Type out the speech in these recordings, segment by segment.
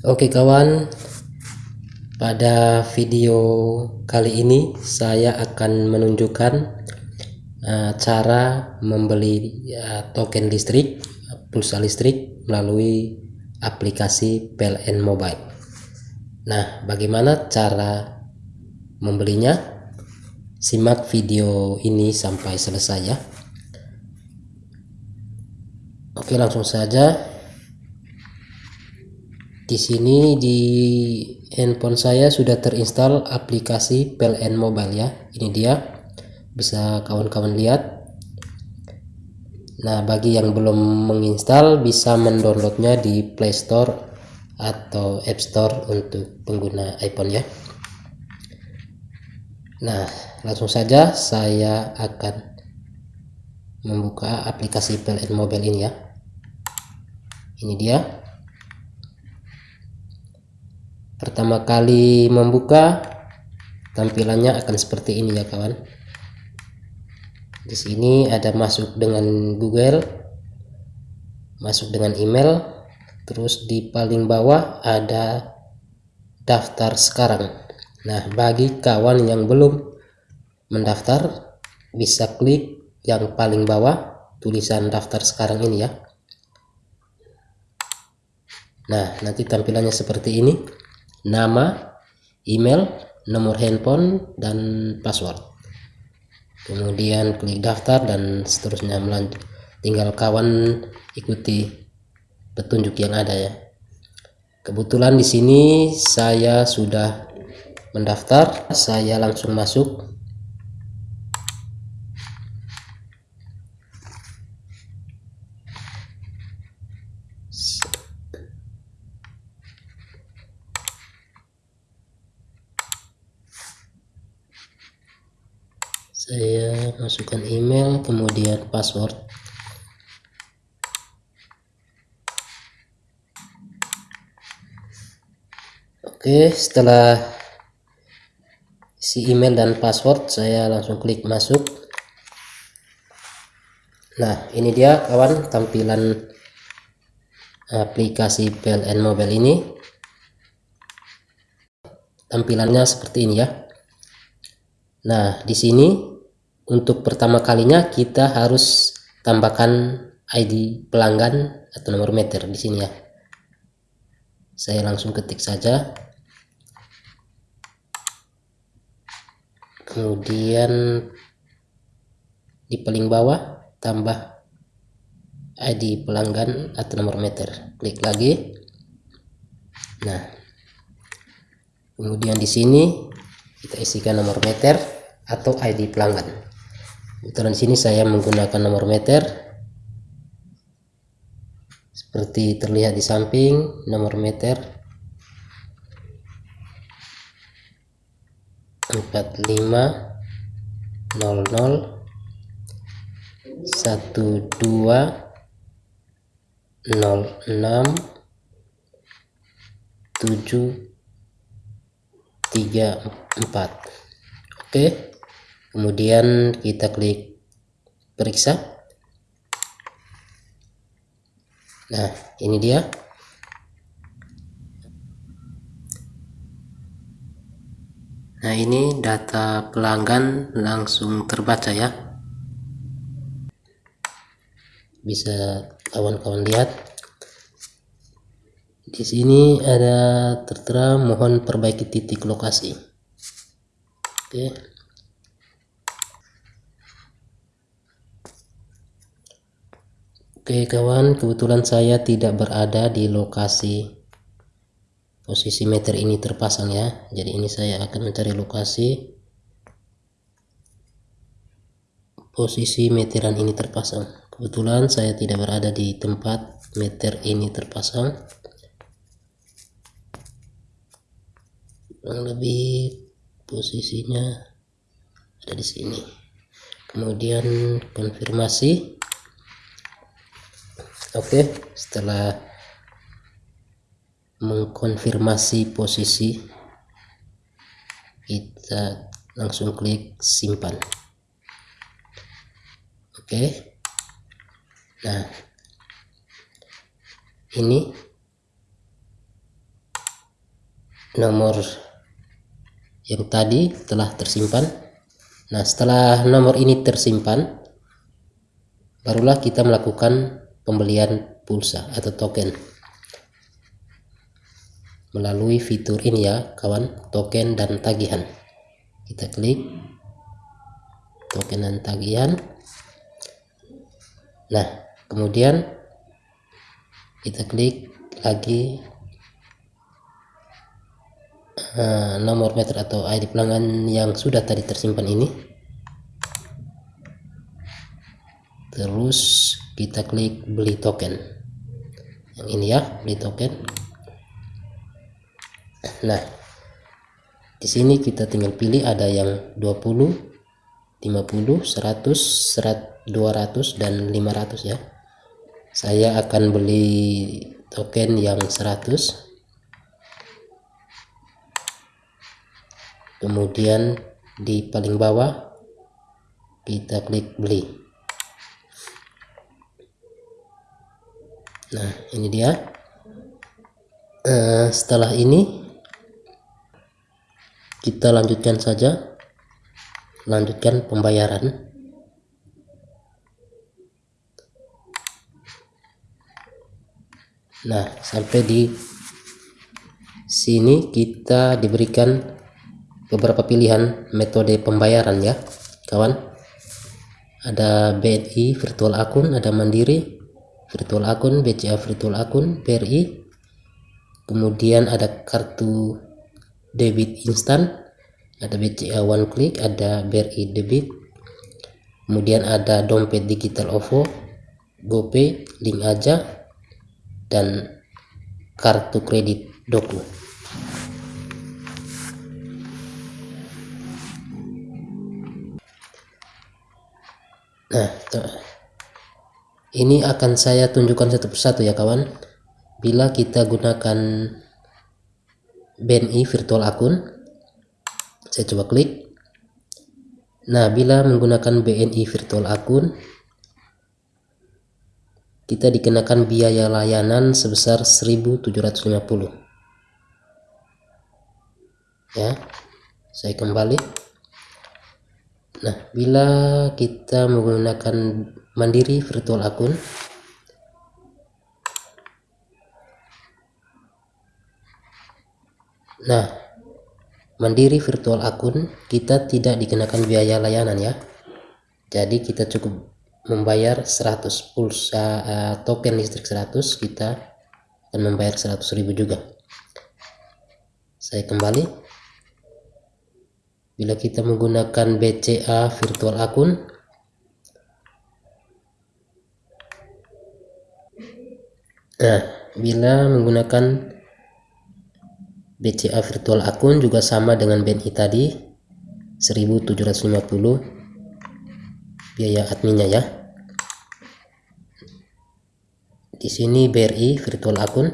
Oke kawan, pada video kali ini saya akan menunjukkan uh, cara membeli uh, token listrik, pulsa listrik melalui aplikasi PLN Mobile. Nah, bagaimana cara membelinya? Simak video ini sampai selesai ya. Oke, langsung saja di sini di handphone saya sudah terinstall aplikasi PLN Mobile ya. Ini dia. Bisa kawan-kawan lihat. Nah bagi yang belum menginstal bisa mendownloadnya di Play Store atau App Store untuk pengguna iPhone ya. Nah langsung saja saya akan membuka aplikasi PLN Mobile ini ya. Ini dia pertama kali membuka tampilannya akan seperti ini ya kawan. Di sini ada masuk dengan Google masuk dengan email terus di paling bawah ada daftar sekarang. Nah bagi kawan yang belum mendaftar bisa klik yang paling bawah tulisan daftar sekarang ini ya. Nah nanti tampilannya seperti ini nama, email, nomor handphone, dan password. Kemudian klik daftar dan seterusnya melanjut. Tinggal kawan ikuti petunjuk yang ada ya. Kebetulan di sini saya sudah mendaftar, saya langsung masuk saya masukkan email kemudian password. Oke setelah si email dan password saya langsung klik masuk. Nah ini dia kawan tampilan aplikasi PLN Mobile ini. Tampilannya seperti ini ya. Nah di sini untuk pertama kalinya kita harus tambahkan ID pelanggan atau nomor meter di sini ya. Saya langsung ketik saja. Kemudian di paling bawah tambah ID pelanggan atau nomor meter. Klik lagi. Nah kemudian di sini kita isikan nomor meter atau ID pelanggan kebetulan sini saya menggunakan nomor meter. Seperti terlihat di samping nomor meter. 45 00 12 06 7 3 4 oke kemudian kita klik periksa. Nah ini dia. Nah ini data pelanggan langsung terbaca ya. Bisa kawan-kawan lihat. Di sini ada tertera mohon perbaiki titik lokasi. Oke Oke kawan, kebetulan saya tidak berada di lokasi posisi meter ini terpasang ya. Jadi ini saya akan mencari lokasi posisi meteran ini terpasang. Kebetulan saya tidak berada di tempat meter ini terpasang. Kurang lebih posisinya ada di sini. Kemudian konfirmasi Oke, setelah mengkonfirmasi posisi kita langsung klik simpan. Oke. Nah, ini nomor yang tadi telah tersimpan nah setelah nomor ini tersimpan barulah kita melakukan pembelian pulsa atau token. Melalui fitur ini ya kawan token dan tagihan. Kita klik token dan tagihan. Nah kemudian kita klik lagi uh, nomor meter atau ID pelanggan yang sudah tadi tersimpan ini. Terus kita klik beli token. Yang ini ya beli token. Nah di sini kita tinggal pilih ada yang 20 50 100 100 200 dan 500 ya. Saya akan beli token yang 100 kemudian di paling bawah kita klik beli nah ini dia. Uh, setelah ini kita lanjutkan saja. Lanjutkan pembayaran. Nah sampai di sini kita diberikan beberapa pilihan metode pembayaran ya kawan. Ada BNI virtual akun ada mandiri virtual akun BCA virtual akun BRI kemudian ada kartu debit instan ada BCA one click ada BRI debit. Kemudian ada dompet digital OVO GoPay link aja dan kartu kredit Doku. Nah, ini akan saya tunjukkan satu persatu ya kawan. Bila kita gunakan BNI virtual akun, saya coba klik. Nah, bila menggunakan BNI virtual akun, kita dikenakan biaya layanan sebesar 1750. Ya, saya kembali. Nah, bila kita menggunakan mandiri virtual akun, Nah, mandiri virtual akun kita tidak dikenakan biaya layanan ya. Jadi kita cukup membayar 100 pulsa uh, token listrik 100 kita akan membayar 100.000 juga. Saya kembali bila kita menggunakan BCA virtual akun nah bila menggunakan BCA virtual akun juga sama dengan BNI tadi 1750 biaya adminnya ya. Di sini BRI virtual akun.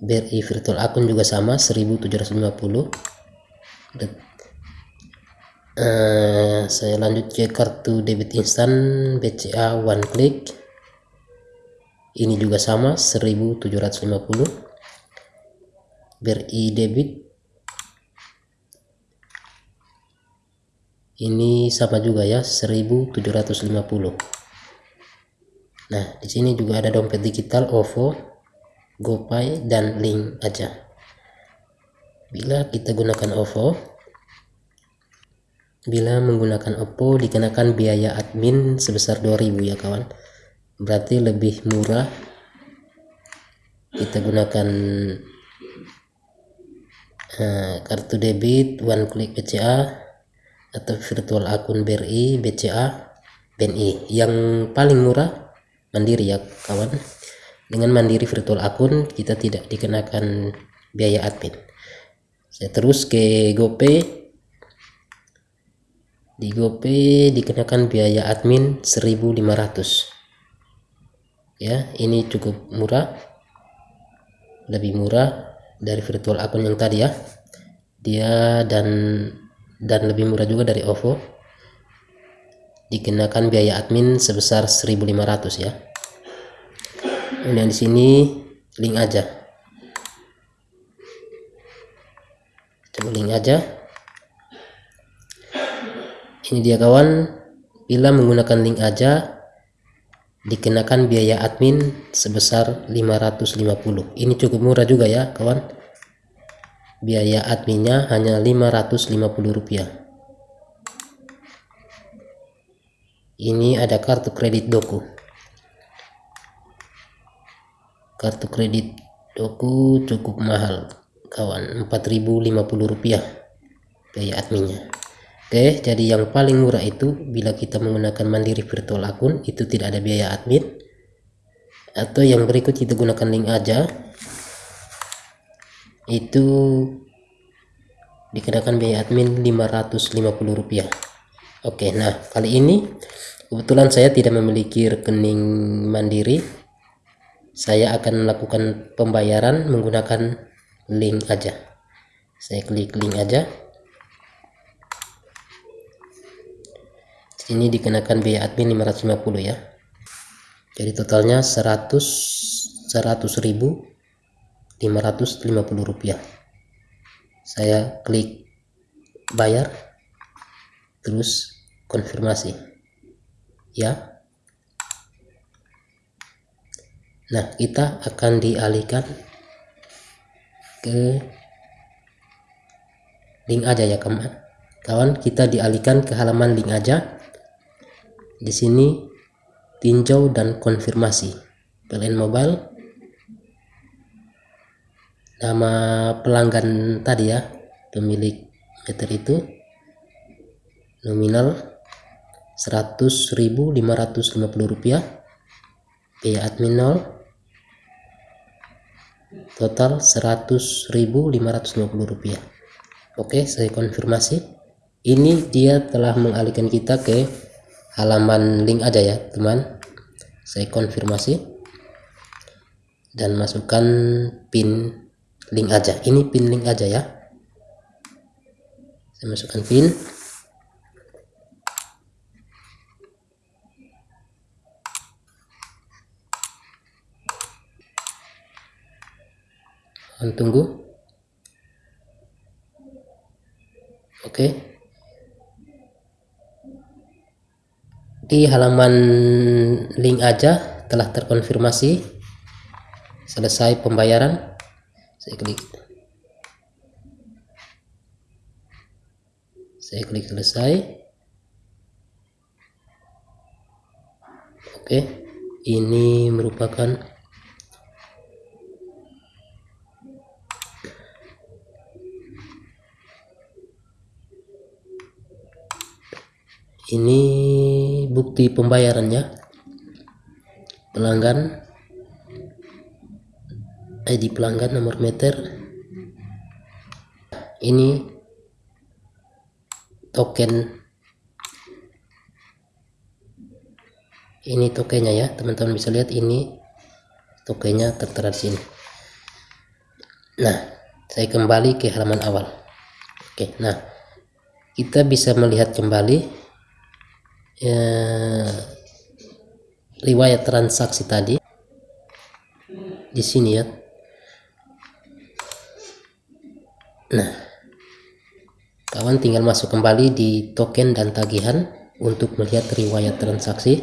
BRI virtual akun juga sama 1750 uh, saya lanjut ke kartu debit instan BCA one click ini juga sama 1750 BRI debit. Ini sama juga ya 1750 nah di sini juga ada dompet digital OVO GoPay dan link aja. Bila kita gunakan OVO, bila menggunakan OPPO dikenakan biaya admin sebesar 2000 ya kawan. Berarti lebih murah. Kita gunakan uh, kartu debit one click BCA atau virtual akun BRI BCA BNI yang paling murah mandiri ya kawan. Dengan mandiri virtual akun kita tidak dikenakan biaya admin. Saya terus ke GoPay. Di GoPay dikenakan biaya admin 1500 ya ini cukup murah. Lebih murah dari virtual akun yang tadi ya. Dia dan dan lebih murah juga dari OVO. Dikenakan biaya admin sebesar 1500 ya. Kemudian di sini link aja. Coba link aja. Ini dia kawan. Bila menggunakan link aja dikenakan biaya admin sebesar 550 ini cukup murah juga ya kawan. Biaya adminnya hanya 550 rupiah. Ini ada kartu kredit doku. Kartu kredit doku cukup mahal kawan. 4050 rupiah biaya adminnya Oke, jadi yang paling murah itu bila kita menggunakan Mandiri Virtual Akun itu tidak ada biaya admin. Atau yang berikut kita gunakan link aja. Itu dikenakan biaya admin 550 rupiah. Oke, nah kali ini kebetulan saya tidak memiliki rekening Mandiri. Saya akan melakukan pembayaran menggunakan link aja. Saya klik link aja. Ini dikenakan biaya admin 550 ya. Jadi totalnya 100 100 ribu 550 rupiah. Saya klik bayar terus konfirmasi. Ya. Nah kita akan dialihkan ke link aja ya kawan kawan kita dialihkan ke halaman link aja di sini tinjau dan konfirmasi. PLN Mobile. Nama pelanggan tadi ya pemilik meter itu. Nominal 100.550 rupiah biaya admin 0 total 100.550 rupiah oke saya konfirmasi. Ini dia telah mengalihkan kita ke halaman link aja ya teman. Saya konfirmasi dan masukkan pin link aja. Ini pin link aja ya. Saya masukkan pin. Tunggu. Oke. okay. Di halaman link aja telah terkonfirmasi. Selesai pembayaran. Saya klik. Saya klik selesai. Oke ini merupakan ini bukti pembayarannya pelanggan ID pelanggan nomor meter. Ini token. Ini tokennya ya teman-teman bisa lihat ini tokennya tertera di sini. Nah saya kembali ke halaman awal. Oke nah kita bisa melihat kembali ya, riwayat transaksi tadi. Di sini ya. Nah kawan tinggal masuk kembali di token dan tagihan untuk melihat riwayat transaksi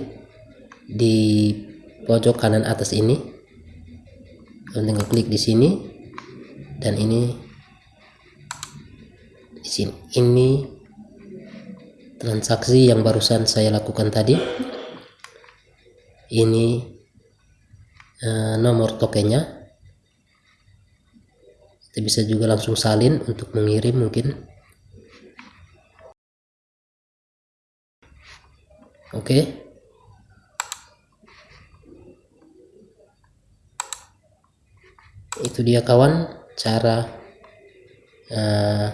di pojok kanan atas ini. Kawan tinggal klik di sini. Dan ini di sini. Ini transaksi yang barusan saya lakukan tadi. Ini uh, nomor tokennya. Kita bisa juga langsung salin untuk mengirim mungkin. Oke. Okay. itu dia kawan cara uh,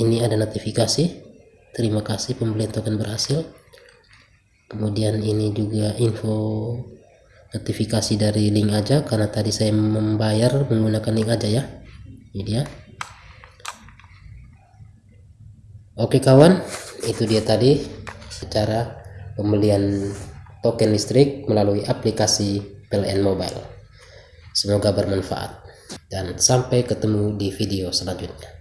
ini ada notifikasi. Terima kasih pembelian token berhasil. Kemudian ini juga info notifikasi dari link aja karena tadi saya membayar menggunakan link aja ya. Ini dia. Oke kawan itu dia tadi cara pembelian token listrik melalui aplikasi PLN Mobile. Semoga bermanfaat dan sampai ketemu di video selanjutnya.